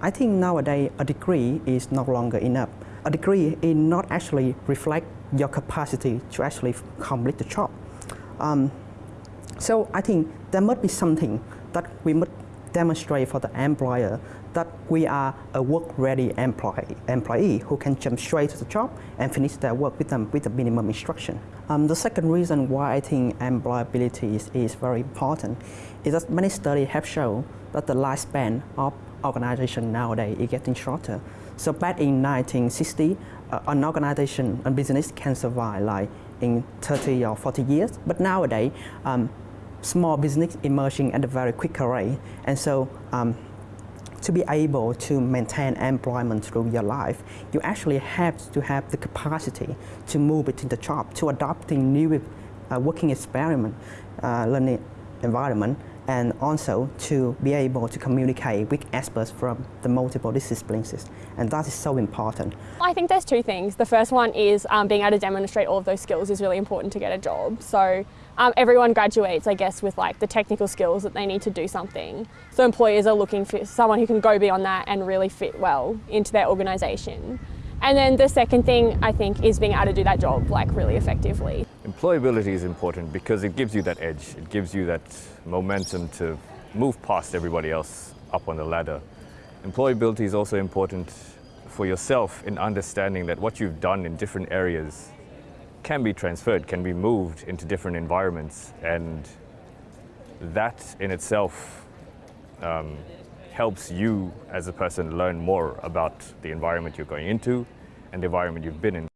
I think nowadays a degree is no longer enough. A degree is not actually reflect your capacity to actually complete the job. Um, so I think there must be something that we must demonstrate for the employer that we are a work-ready employee, employee who can jump straight to the job and finish their work with them with the minimum instruction. Um, the second reason why I think employability is, is very important is that many studies have shown that the lifespan of organization nowadays is getting shorter. So back in 1960, uh, an organization, a business can survive like in 30 or 40 years, but nowadays, um, small business emerging at a very quick rate. And so um, to be able to maintain employment through your life, you actually have to have the capacity to move between the job, to adopting new uh, working experiment, uh, learning environment, and also to be able to communicate with experts from the multiple disciplines. And that is so important. I think there's two things. The first one is um, being able to demonstrate all of those skills is really important to get a job. So um, everyone graduates, I guess, with like the technical skills that they need to do something. So employers are looking for someone who can go beyond that and really fit well into their organisation. And then the second thing I think is being able to do that job like really effectively. Employability is important because it gives you that edge. It gives you that momentum to move past everybody else up on the ladder. Employability is also important for yourself in understanding that what you've done in different areas can be transferred, can be moved into different environments. And that in itself um, helps you as a person learn more about the environment you're going into and the environment you've been in.